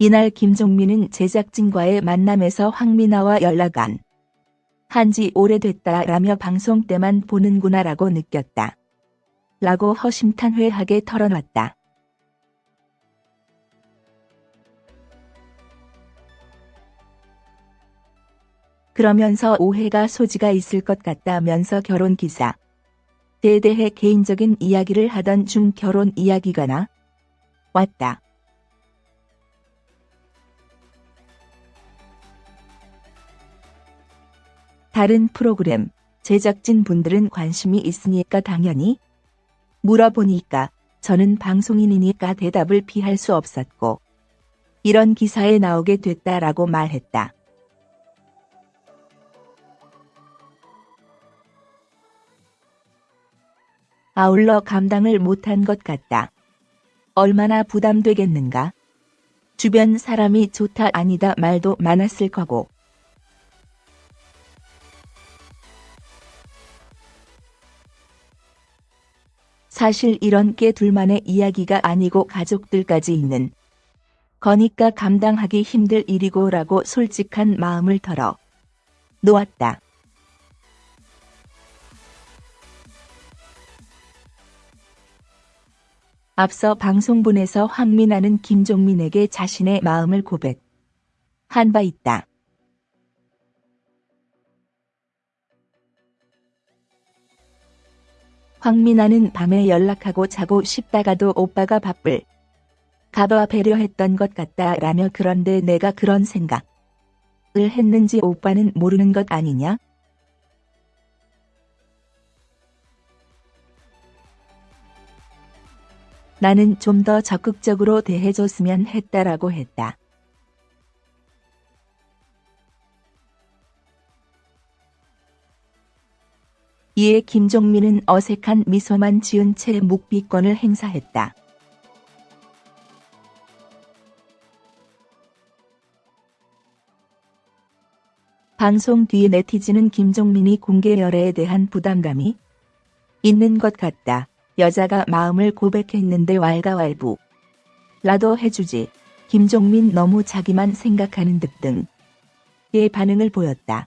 이날 김종민은 제작진과의 만남에서 황미나와 연락안 한지 오래됐다라며 방송 때만 보는구나라고 느꼈다. 라고 허심탄회하게 털어놨다. 그러면서 오해가 소지가 있을 것 같다면서 결혼 기사. 에 대해 개인적인 이야기를 하던 중 결혼 이야기가 나 왔다. 다른 프로그램 제작진 분들은 관심이 있으니까 당연히 물어보니까 저는 방송인이니까 대답을 피할 수 없었고 이런 기사에 나오게 됐다라고 말했다. 아울러 감당을 못한 것 같다. 얼마나 부담되겠는가? 주변 사람이 좋다 아니다 말도 많았을 거고. 사실 이런 게 둘만의 이야기가 아니고 가족들까지 있는 거니까 감당하기 힘들 일이고 라고 솔직한 마음을 털어 놓았다. 앞서 방송분에서 황민아는 김종민에게 자신의 마음을 고백한 바 있다. 황민아는 밤에 연락하고 자고 싶다가도 오빠가 바쁠 가봐 배려했던 것 같다 라며 그런데 내가 그런 생각을 했는지 오빠는 모르는 것 아니냐? 나는 좀 더 적극적으로 대해줬으면 했다라고 했다. 이에 김종민은 어색한 미소만 지은 채 묵비권을 행사했다. 방송 뒤 네티즌은 김종민이 공개 열애에 대한 부담감이 있는 것 같다. 여자가 마음을 고백했는데 왈가왈부. 라도 해주지. 김종민 너무 자기만 생각하는 듯 등의 반응을 보였다.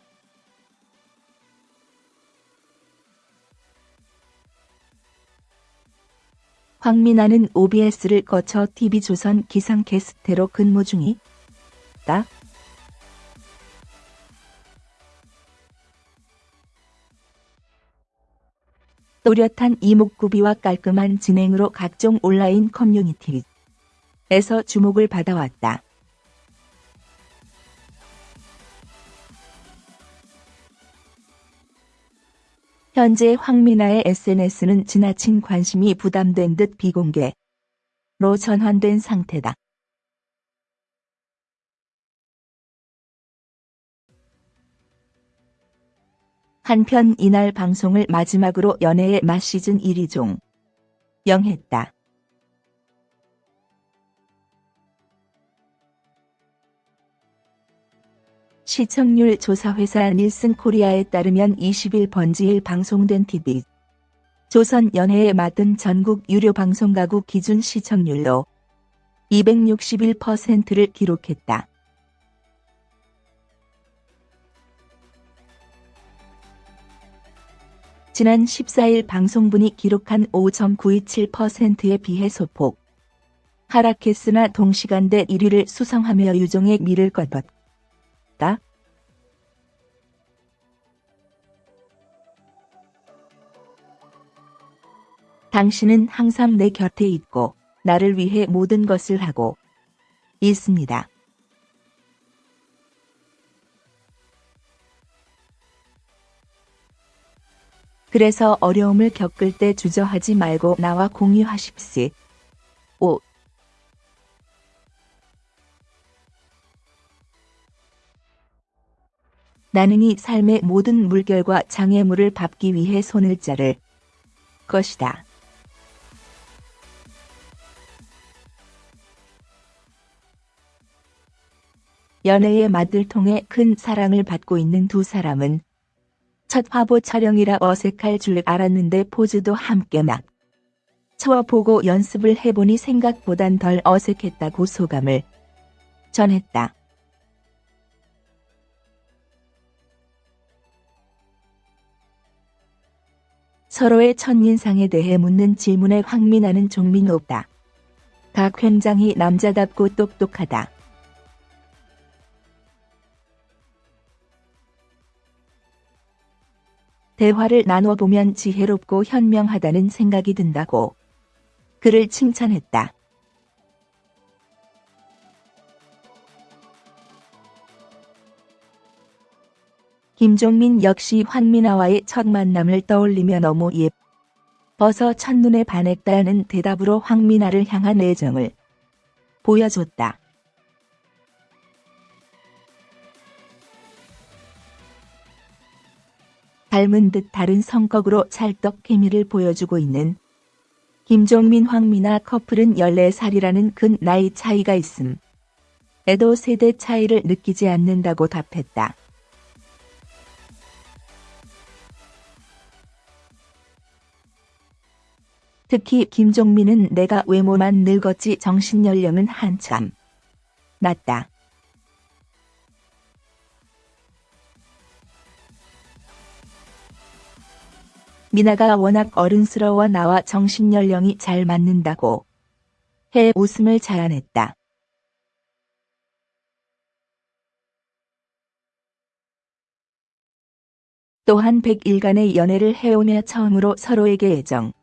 황민아는 OBS를 거쳐 TV조선 기상캐스터로 근무 중이다. 또렷한 이목구비와 깔끔한 진행으로 각종 온라인 커뮤니티에서 주목을 받아왔다. 현재 황미나의 SNS는 지나친 관심이 부담된 듯 비공개로 전환된 상태다. 한편 이날 방송을 마지막으로 연애의 맛 시즌 1위 종 영했다. 시청률 조사회사 닐슨 코리아에 따르면 20일 번지일 방송된 TV 조선 연애에 맡은 전국 유료 방송 가구 기준 시청률로 261%를 기록했다. 지난 14일 방송분이 기록한 5.927%에 비해 소폭 하락했으나 동시간대 1위를 수성하며 유종의 미를 껐었다. 당신은 항상 내 곁에 있고 나를 위해 모든 것을 하고 있습니다. 그래서 어려움을 겪을 때 주저하지 말고 나와 공유하십시오. 5. 나는 이 삶의 모든 물결과 장애물을 밟기 위해 손을 자를 것이다. 연애의 맛을 통해 큰 사랑을 받고 있는 두 사람은 첫 화보 촬영이라 어색할 줄 알았는데 포즈도 함께 막 쳐보고 연습을 해보니 생각보단 덜 어색했다고 소감을 전했다. 서로의 첫인상에 대해 묻는 질문에 황민아는 종민 없다. 각 회장이 남자답고 똑똑하다. 대화를 나눠보면 지혜롭고 현명하다는 생각이 든다고 그를 칭찬했다. 김종민 역시 황민아와의 첫 만남을 떠올리며 너무 예뻐서 첫눈에 반했다는 대답으로 황민아를 향한 애정을 보여줬다. 닮은 듯 다른 성격으로 찰떡 케미를 보여주고 있는 김종민 황민아 커플은 14살이라는 큰 나이 차이가 있음. 에도 세대 차이를 느끼지 않는다고 답했다. 특히 김종민은 내가 외모만 늙었지 정신연령은 한참 낮다. 미나가 워낙 어른스러워 나와 정신연령이 잘 맞는다고 해 웃음을 자아냈다. 또한 100일간의 연애를 해오며 처음으로 서로에게 애정,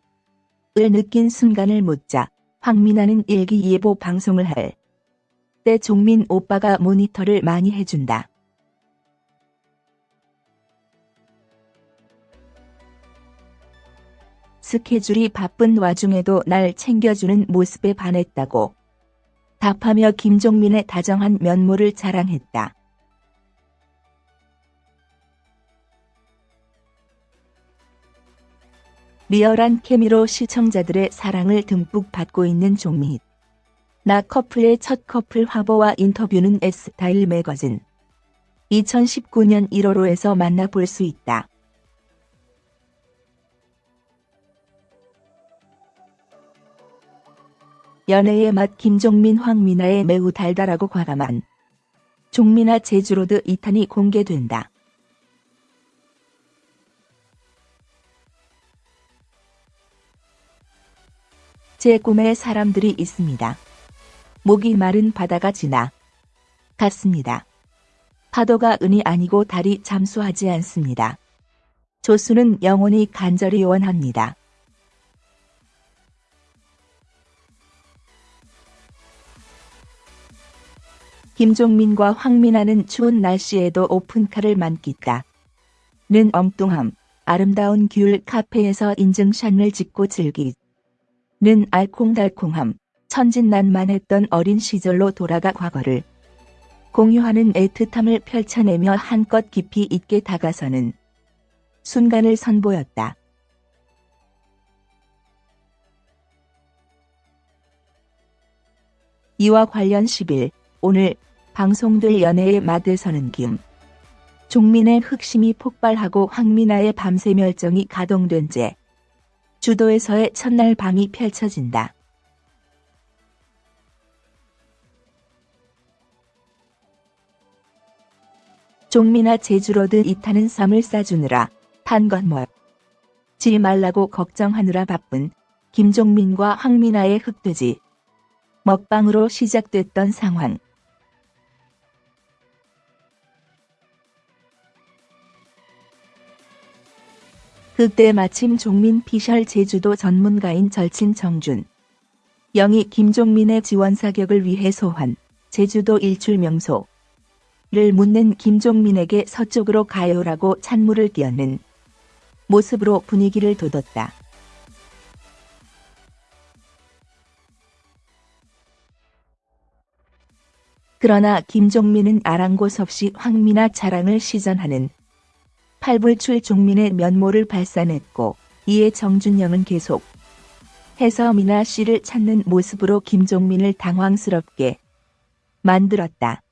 을 느낀 순간을 묻자 황민아는 일기예보 방송을 할 때 종민 오빠가 모니터를 많이 해준다. 스케줄이 바쁜 와중에도 날 챙겨주는 모습에 반했다고 답하며 김종민의 다정한 면모를 자랑했다. 리얼한 케미로 시청자들의 사랑을 듬뿍 받고 있는 종민. 나 커플의 첫 커플 화보와 인터뷰는 S타일 매거진 2019년 1월호에서 만나볼 수 있다. 연애의 맛 김종민 황민아의 매우 달달하고 과감한 종민아 제주로드 2탄이 공개된다. 제 꿈에 사람들이 있습니다. 목이 마른 바다가 지나 갔습니다. 파도가 은이 아니고 달이 잠수하지 않습니다. 조수는 영원히 간절히 원합니다. 김종민과 황민아는 추운 날씨에도 오픈카를 만끽다. 는 엉뚱함, 아름다운 귤 카페에서 인증샷을 찍고 즐기 는 알콩달콩함, 천진난만했던 어린 시절로 돌아가 과거를 공유하는 애틋함을 펼쳐내며 한껏 깊이 있게 다가서는 순간을 선보였다. 이와 관련 10일 오늘 방송될 연애의 맛에서는 김 종민의 흑심이 폭발하고 황민아의 밤새 멸정이 가동된 채 주도에서의 첫날 밤이 펼쳐진다. 종민아 제주로드 이타는 쌈을 싸주느라 탄건 뭐지 말라고 걱정하느라 바쁜 김종민과 황민아의 흑돼지 먹방으로 시작됐던 상황. 그때 마침 종민 피셜 제주도 전문가인 절친 정준. 영이 김종민의 지원 사격을 위해 소환, 제주도 일출 명소. 를 묻는 김종민에게 서쪽으로 가요라고 찬물을 끼얹는 모습으로 분위기를 돋웠다. 그러나 김종민은 아랑곳 없이 황미나 자랑을 시전하는 팔불출 종민의 면모를 발산했고 이에 정준영은 계속 해서 미나 씨를 찾는 모습으로 김종민을 당황스럽게 만들었다.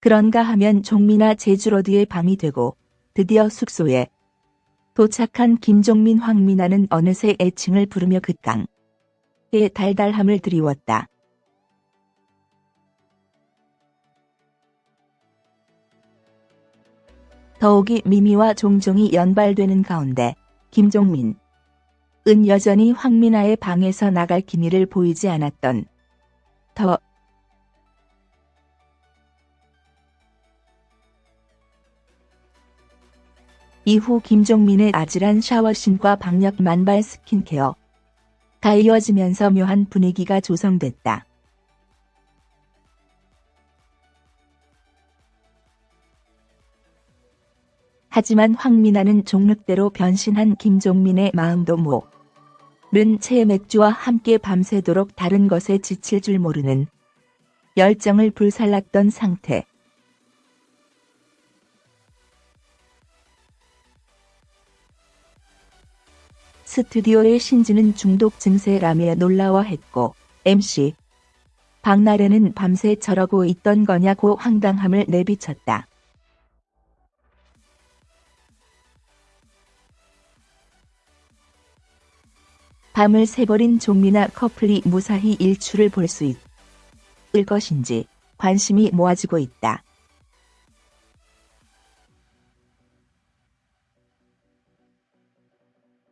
그런가 하면 종민아 제주로드의 밤이 되고 드디어 숙소에 도착한 김종민 황미나는 어느새 애칭을 부르며 극강의 달달함을 드리웠다. 더욱이 미미와 종종이 연발되는 가운데 김종민 은 여전히 황미나의 방에서 나갈 기미를 보이지 않았던 더 이후 김종민의 아찔한 샤워신과 박력 만발 스킨케어 가 이어지면서 묘한 분위기가 조성됐다. 하지만 황미나는 종륵대로 변신한 김종민의 마음도 모른 채 맥주와 함께 밤새도록 다른 것에 지칠 줄 모르는 열정을 불살랐던 상태. 스튜디오의 신지는 중독 증세라며 놀라워했고 MC 박나래는 밤새 저러고 있던 거냐고 황당함을 내비쳤다. 밤을 새버린 종미나 커플이 무사히 일출을 볼 수 있을 것인지 관심이 모아지고 있다.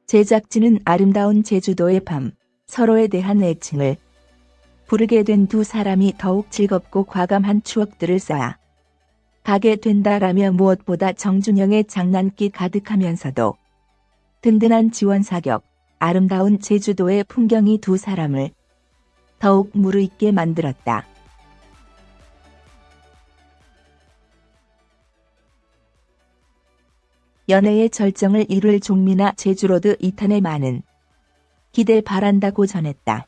제작진은 아름다운 제주도의 밤, 서로에 대한 애칭을 부르게 된 두 사람이 더욱 즐겁고 과감한 추억들을 쌓아 가게 된다라며 무엇보다 정준영의 장난기 가득하면서도 든든한 지원 사격, 아름다운 제주도의 풍경이 두 사람을 더욱 무르익게 만들었다. 연애의 절정을 이룰 종미나 제주로드 2탄에 많은 기대 바란다고 전했다.